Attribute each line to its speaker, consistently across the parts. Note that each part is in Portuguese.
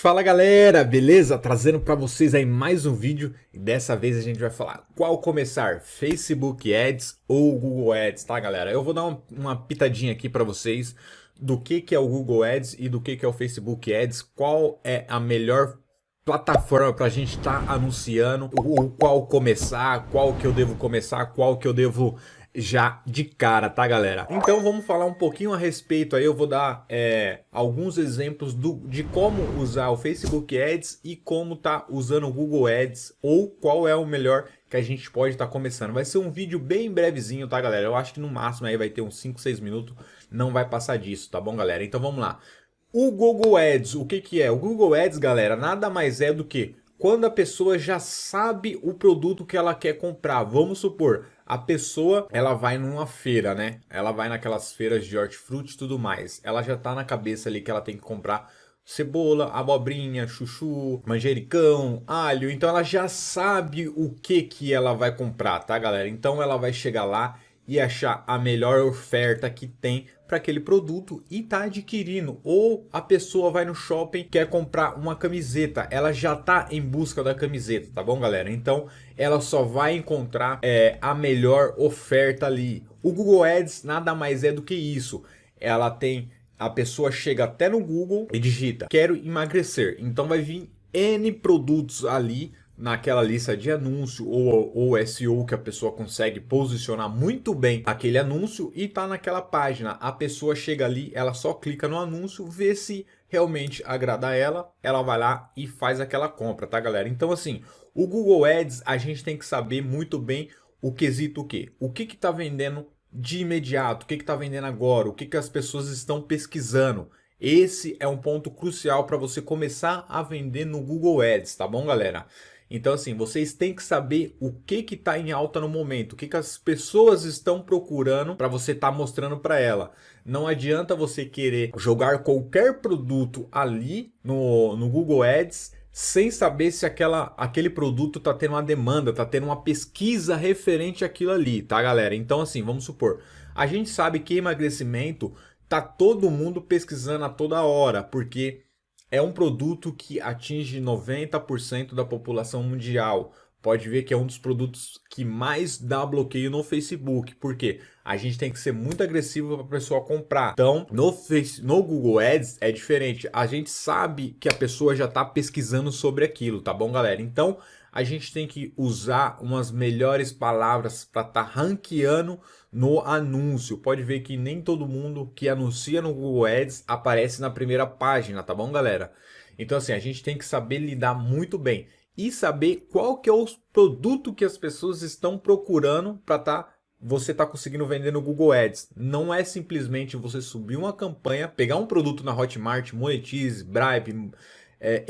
Speaker 1: Fala galera, beleza? Trazendo para vocês aí mais um vídeo e dessa vez a gente vai falar qual começar, Facebook Ads ou Google Ads, tá galera? Eu vou dar uma, pitadinha aqui para vocês do que, que é o Google Ads e do que, que é o Facebook Ads, qual é a melhor plataforma para a gente estar tá anunciando, o qual começar, qual que eu devo começar, qual que eu devo já de cara, tá galera? Então vamos falar um pouquinho a respeito aí, eu vou dar é, alguns exemplos do, de como usar o Facebook Ads e como tá usando o Google Ads ou qual é o melhor que a gente pode estar tá começando. Vai ser um vídeo bem brevezinho, tá galera? Eu acho que no máximo aí vai ter uns 5, 6 minutos, não vai passar disso, tá bom galera? Então vamos lá. O Google Ads, o que que é? O Google Ads, galera, nada mais é do que quando a pessoa já sabe o produto que ela quer comprar. Vamos supor, a pessoa, ela vai numa feira, né? Ela vai naquelas feiras de hortifruti e tudo mais. Ela já tá na cabeça ali que ela tem que comprar cebola, abobrinha, chuchu, manjericão, alho. Então ela já sabe o que que ela vai comprar, tá galera? Então ela vai chegar lá e achar a melhor oferta que tem para aquele produto e tá adquirindo. Ou a pessoa vai no shopping quer comprar uma camiseta, ela já tá em busca da camiseta, tá bom galera? Então ela só vai encontrar é, a melhor oferta ali. O Google Ads nada mais é do que isso. Ela tem a pessoa chega até no Google e digita quero emagrecer. Então vai vir N produtos ali naquela lista de anúncio ou, ou SEO que a pessoa consegue posicionar muito bem aquele anúncio e tá naquela página. A pessoa chega ali, ela só clica no anúncio, vê se realmente agrada ela, ela vai lá e faz aquela compra, tá galera? Então assim, o Google Ads a gente tem que saber muito bem o quesito o que? O que que tá vendendo de imediato, o que que tá vendendo agora, o que que as pessoas estão pesquisando. Esse é um ponto crucial para você começar a vender no Google Ads, tá bom galera? Então assim, vocês têm que saber o que que está em alta no momento, o que que as pessoas estão procurando para você estar tá mostrando para ela. Não adianta você querer jogar qualquer produto ali no, no Google Ads sem saber se aquela, aquele produto está tendo uma demanda, está tendo uma pesquisa referente àquilo ali, tá galera? Então assim, vamos supor, a gente sabe que emagrecimento tá todo mundo pesquisando a toda hora, porque é um produto que atinge 90% da população mundial. Pode ver que é um dos produtos que mais dá bloqueio no Facebook. Por quê? A gente tem que ser muito agressivo para a pessoa comprar. Então, no, face, no Google Ads é diferente. A gente sabe que a pessoa já está pesquisando sobre aquilo, tá bom, galera? Então, a gente tem que usar umas melhores palavras para estar tá ranqueando no anúncio. Pode ver que nem todo mundo que anuncia no Google Ads aparece na primeira página, tá bom, galera? Então, assim, a gente tem que saber lidar muito bem e saber qual que é o produto que as pessoas estão procurando para tá você tá conseguindo vender no Google Ads. Não é simplesmente você subir uma campanha, pegar um produto na Hotmart, Monetize, Bribe, é,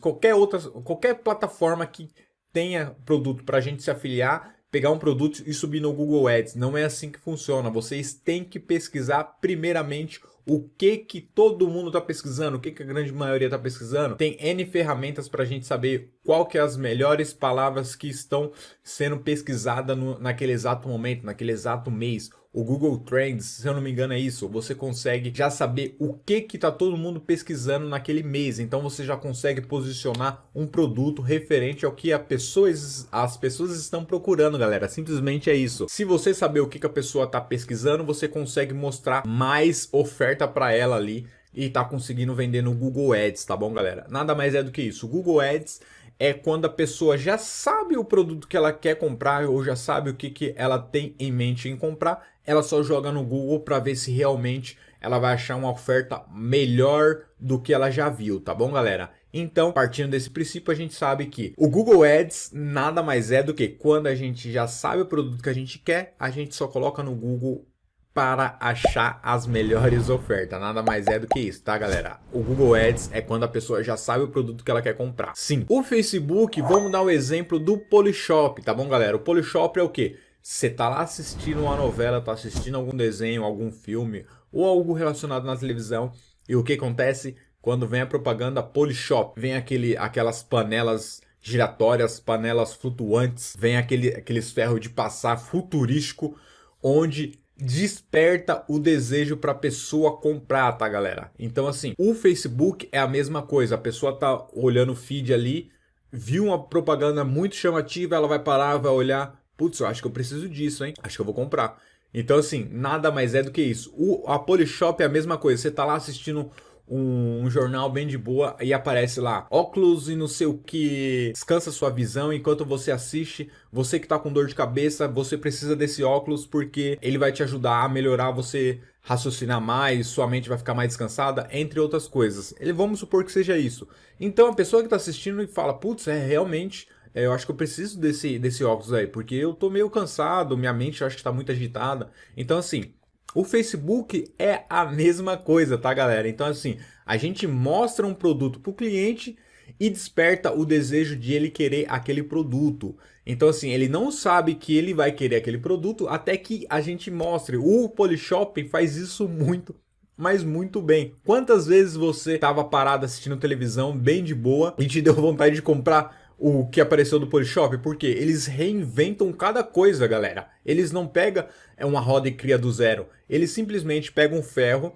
Speaker 1: qualquer outra, qualquer plataforma que tenha produto para a gente se afiliar, pegar um produto e subir no Google Ads. Não é assim que funciona. Vocês têm que pesquisar primeiramente o que que todo mundo está pesquisando, o que que a grande maioria está pesquisando. Tem N ferramentas para a gente saber qual que é as melhores palavras que estão sendo pesquisadas naquele exato momento, naquele exato mês o Google Trends, se eu não me engano é isso, você consegue já saber o que que tá todo mundo pesquisando naquele mês, então você já consegue posicionar um produto referente ao que a pessoas, as pessoas estão procurando, galera, simplesmente é isso. Se você saber o que, que a pessoa tá pesquisando, você consegue mostrar mais oferta para ela ali e tá conseguindo vender no Google Ads, tá bom, galera? Nada mais é do que isso. O Google Ads é quando a pessoa já sabe o produto que ela quer comprar ou já sabe o que, que ela tem em mente em comprar, ela só joga no Google para ver se realmente ela vai achar uma oferta melhor do que ela já viu, tá bom, galera? Então, partindo desse princípio, a gente sabe que o Google Ads nada mais é do que quando a gente já sabe o produto que a gente quer, a gente só coloca no Google para achar as melhores ofertas. Nada mais é do que isso, tá, galera? O Google Ads é quando a pessoa já sabe o produto que ela quer comprar. Sim. O Facebook, vamos dar o um exemplo do Polishop, tá bom, galera? O Polishop é o quê? Você tá lá assistindo uma novela, tá assistindo algum desenho, algum filme ou algo relacionado na televisão e o que acontece quando vem a propaganda Polishop? Vem aquele, aquelas panelas giratórias, panelas flutuantes, vem aquele, aqueles ferros de passar futurístico onde desperta o desejo para a pessoa comprar, tá galera? Então assim, o Facebook é a mesma coisa, a pessoa tá olhando o feed ali, viu uma propaganda muito chamativa, ela vai parar, vai olhar, putz, eu acho que eu preciso disso, hein? Acho que eu vou comprar. Então assim, nada mais é do que isso. O, a Polishop é a mesma coisa, você tá lá assistindo um, jornal bem de boa e aparece lá óculos e não sei o que descansa sua visão enquanto você assiste você que tá com dor de cabeça você precisa desse óculos porque ele vai te ajudar a melhorar você raciocinar mais sua mente vai ficar mais descansada entre outras coisas ele vamos supor que seja isso então a pessoa que tá assistindo e fala putz é realmente é, eu acho que eu preciso desse, desse óculos aí, porque eu tô meio cansado, minha mente acho que tá muito agitada. Então, assim, o Facebook é a mesma coisa, tá galera? Então assim, a gente mostra um produto para o cliente e desperta o desejo de ele querer aquele produto. Então assim, ele não sabe que ele vai querer aquele produto até que a gente mostre. O Polishop faz isso muito mas muito bem. Quantas vezes você estava parado assistindo televisão bem de boa e te deu vontade de comprar o que apareceu do Polishop, porque eles reinventam cada coisa, galera. Eles não pegam é uma roda e cria do zero. Eles simplesmente pegam um ferro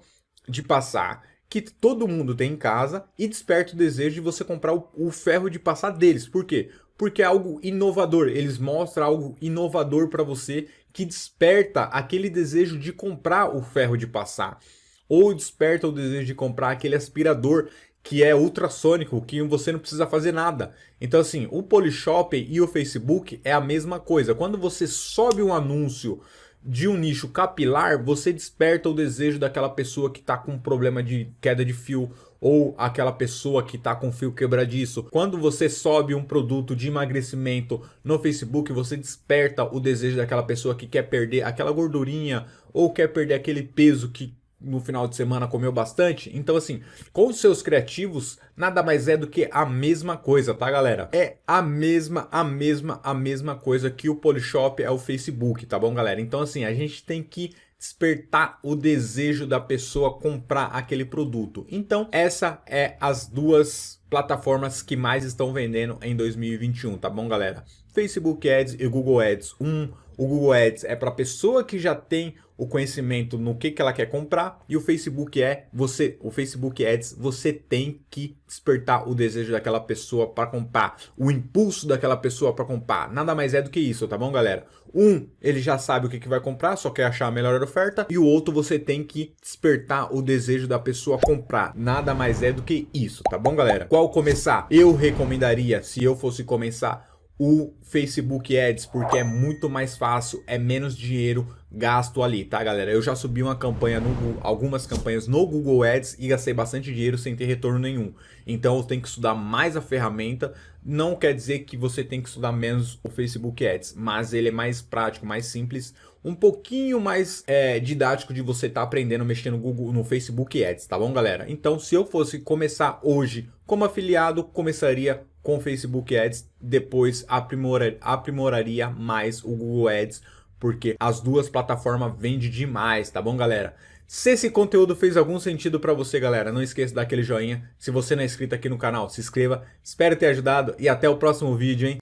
Speaker 1: de passar que todo mundo tem em casa e desperta o desejo de você comprar o, o ferro de passar deles. Por quê? Porque é algo inovador. Eles mostram algo inovador para você que desperta aquele desejo de comprar o ferro de passar. Ou desperta o desejo de comprar aquele aspirador que é ultrassônico, que você não precisa fazer nada. Então assim, o Polishop e o Facebook é a mesma coisa. Quando você sobe um anúncio de um nicho capilar, você desperta o desejo daquela pessoa que está com problema de queda de fio ou aquela pessoa que está com fio quebradiço. Quando você sobe um produto de emagrecimento no Facebook, você desperta o desejo daquela pessoa que quer perder aquela gordurinha ou quer perder aquele peso que no final de semana comeu bastante. Então assim, com os seus criativos, nada mais é do que a mesma coisa, tá galera? É a mesma, a mesma, a mesma coisa que o Polishop é o Facebook, tá bom galera? Então assim, a gente tem que despertar o desejo da pessoa comprar aquele produto. Então, essa é as duas plataformas que mais estão vendendo em 2021, tá bom, galera? Facebook Ads e Google Ads. Um, o Google Ads é para pessoa que já tem o conhecimento no que, que ela quer comprar e o Facebook é você, o Facebook Ads, você tem que despertar o desejo daquela pessoa para comprar, o impulso daquela pessoa para comprar. Nada mais é do que isso, tá bom, galera? Um, ele já sabe o que, que vai comprar, só quer achar a melhor oferta, e o outro você tem que despertar o desejo da pessoa comprar. Nada mais é do que isso, tá bom, galera? Qual começar? Eu recomendaria, se eu fosse começar, o Facebook Ads, porque é muito mais fácil, é menos dinheiro gasto ali, tá galera? Eu já subi uma campanha, no, algumas campanhas no Google Ads e gastei bastante dinheiro sem ter retorno nenhum. Então eu tenho que estudar mais a ferramenta, não quer dizer que você tem que estudar menos o Facebook Ads, mas ele é mais prático, mais simples, um pouquinho mais é, didático de você estar tá aprendendo mexer no Google, no Facebook Ads, tá bom galera? Então se eu fosse começar hoje como afiliado, começaria com Facebook Ads, depois aprimora, aprimoraria mais o Google Ads, porque as duas plataformas vendem demais, tá bom, galera? Se esse conteúdo fez algum sentido para você, galera, não esqueça de dar aquele joinha. Se você não é inscrito aqui no canal, se inscreva. Espero ter ajudado e até o próximo vídeo, hein?